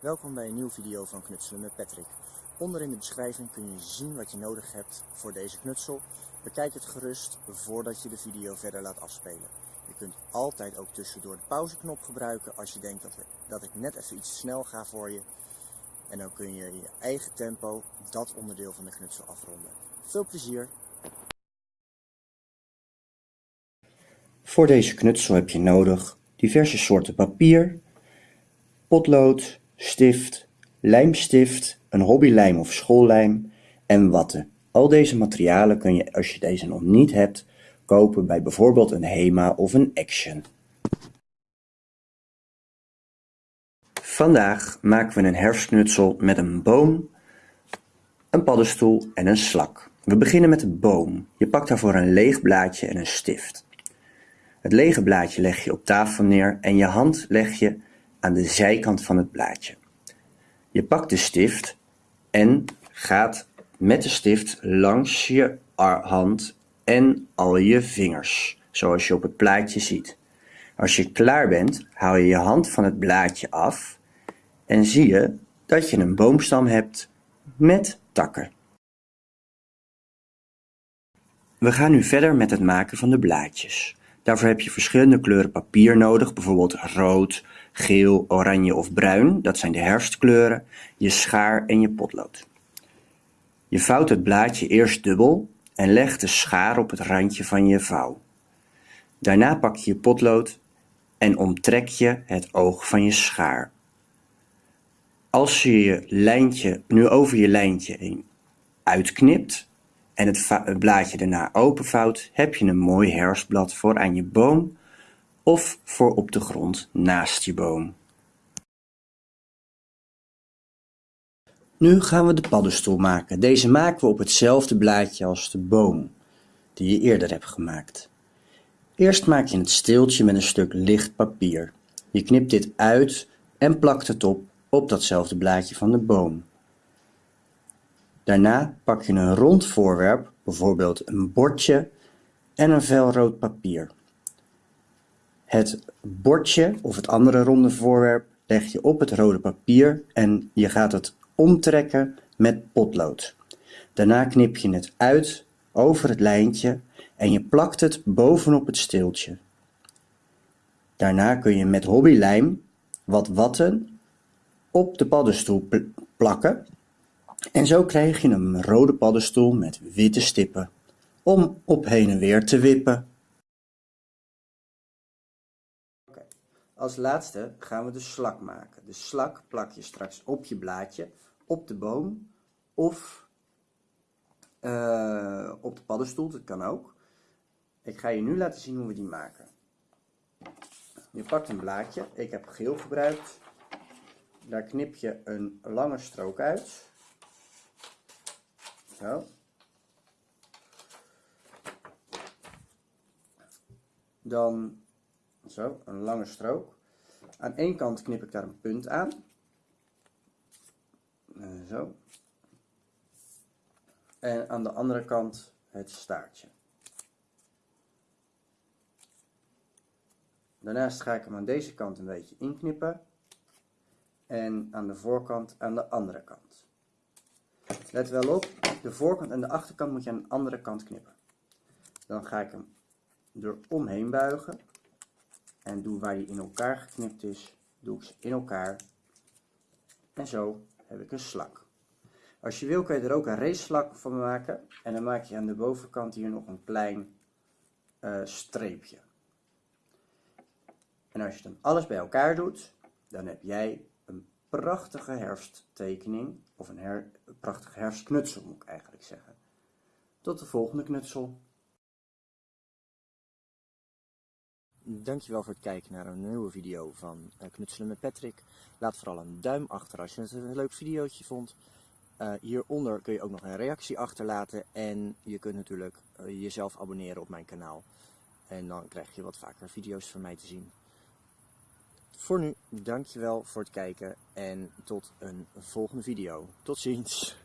Welkom bij een nieuwe video van Knutselen met Patrick. Onder in de beschrijving kun je zien wat je nodig hebt voor deze knutsel. Bekijk het gerust voordat je de video verder laat afspelen. Je kunt altijd ook tussendoor de pauzeknop gebruiken als je denkt dat, dat ik net even iets snel ga voor je. En dan kun je in je eigen tempo dat onderdeel van de knutsel afronden. Veel plezier! Voor deze knutsel heb je nodig diverse soorten papier, potlood, stift, lijmstift, een hobbylijm of schoollijm en watten. Al deze materialen kun je, als je deze nog niet hebt, kopen bij bijvoorbeeld een HEMA of een Action. Vandaag maken we een herfstknutsel met een boom, een paddenstoel en een slak. We beginnen met de boom. Je pakt daarvoor een leeg blaadje en een stift. Het lege blaadje leg je op tafel neer en je hand leg je aan de zijkant van het blaadje. Je pakt de stift en gaat met de stift langs je hand en al je vingers, zoals je op het plaatje ziet. Als je klaar bent, haal je je hand van het blaadje af en zie je dat je een boomstam hebt met takken. We gaan nu verder met het maken van de blaadjes. Daarvoor heb je verschillende kleuren papier nodig, bijvoorbeeld rood, geel, oranje of bruin, dat zijn de herfstkleuren, je schaar en je potlood. Je vouwt het blaadje eerst dubbel en legt de schaar op het randje van je vouw. Daarna pak je je potlood en omtrek je het oog van je schaar. Als je je lijntje nu over je lijntje heen uitknipt, en het blaadje daarna openvouwt, heb je een mooi herfstblad voor aan je boom of voor op de grond naast je boom. Nu gaan we de paddenstoel maken. Deze maken we op hetzelfde blaadje als de boom die je eerder hebt gemaakt. Eerst maak je het steeltje met een stuk licht papier. Je knipt dit uit en plakt het op op datzelfde blaadje van de boom. Daarna pak je een rond voorwerp, bijvoorbeeld een bordje en een vel rood papier. Het bordje of het andere ronde voorwerp leg je op het rode papier en je gaat het omtrekken met potlood. Daarna knip je het uit over het lijntje en je plakt het bovenop het steeltje. Daarna kun je met hobbylijm wat watten op de paddenstoel plakken en zo krijg je een rode paddenstoel met witte stippen, om op heen en weer te wippen. Als laatste gaan we de slak maken. De slak plak je straks op je blaadje, op de boom of uh, op de paddenstoel, dat kan ook. Ik ga je nu laten zien hoe we die maken. Je pakt een blaadje, ik heb geel gebruikt. Daar knip je een lange strook uit. Dan zo, een lange strook. Aan één kant knip ik daar een punt aan. Eh, zo. En aan de andere kant het staartje. Daarnaast ga ik hem aan deze kant een beetje inknippen. En aan de voorkant aan de andere kant. Let wel op, de voorkant en de achterkant moet je aan de andere kant knippen. Dan ga ik hem er omheen buigen. En doe waar hij in elkaar geknipt is, doe ik ze in elkaar. En zo heb ik een slak. Als je wil kun je er ook een raceslak van maken. En dan maak je aan de bovenkant hier nog een klein uh, streepje. En als je dan alles bij elkaar doet, dan heb jij prachtige herfsttekening, of een her, prachtige herfstknutsel moet ik eigenlijk zeggen. Tot de volgende knutsel. Dankjewel voor het kijken naar een nieuwe video van uh, Knutselen met Patrick. Laat vooral een duim achter als je het een leuk videootje vond. Uh, hieronder kun je ook nog een reactie achterlaten en je kunt natuurlijk uh, jezelf abonneren op mijn kanaal. En dan krijg je wat vaker video's van mij te zien. Voor nu, dankjewel voor het kijken en tot een volgende video. Tot ziens!